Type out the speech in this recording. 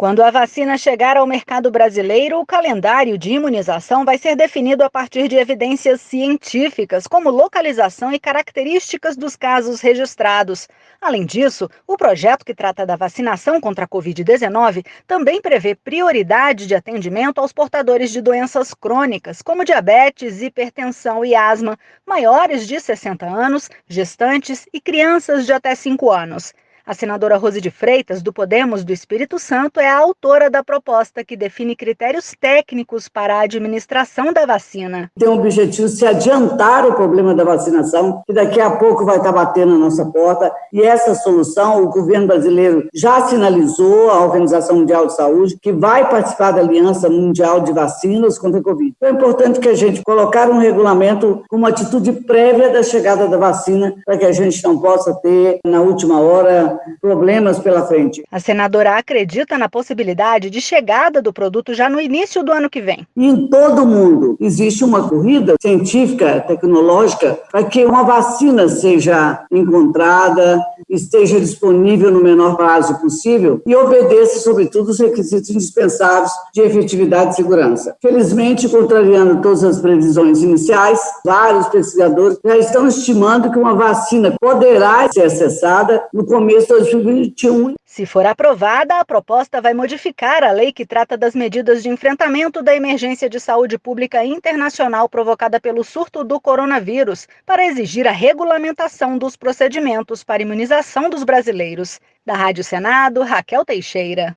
Quando a vacina chegar ao mercado brasileiro, o calendário de imunização vai ser definido a partir de evidências científicas, como localização e características dos casos registrados. Além disso, o projeto que trata da vacinação contra a Covid-19 também prevê prioridade de atendimento aos portadores de doenças crônicas, como diabetes, hipertensão e asma, maiores de 60 anos, gestantes e crianças de até 5 anos. A senadora Rose de Freitas, do Podemos do Espírito Santo, é a autora da proposta que define critérios técnicos para a administração da vacina. Tem o objetivo de se adiantar o problema da vacinação, que daqui a pouco vai estar batendo na nossa porta, e essa solução o governo brasileiro já sinalizou à Organização Mundial de Saúde que vai participar da Aliança Mundial de Vacinas contra a Covid. Então é importante que a gente colocar um regulamento com uma atitude prévia da chegada da vacina, para que a gente não possa ter, na última hora, problemas pela frente. A senadora acredita na possibilidade de chegada do produto já no início do ano que vem. Em todo o mundo existe uma corrida científica, tecnológica, para que uma vacina seja encontrada, esteja disponível no menor prazo possível e obedeça, sobretudo, os requisitos indispensáveis de efetividade e segurança. Felizmente, contrariando todas as previsões iniciais, vários pesquisadores já estão estimando que uma vacina poderá ser acessada no começo 2021. Se for aprovada, a proposta vai modificar a lei que trata das medidas de enfrentamento da emergência de saúde pública internacional provocada pelo surto do coronavírus, para exigir a regulamentação dos procedimentos para imunização dos brasileiros. Da Rádio Senado, Raquel Teixeira.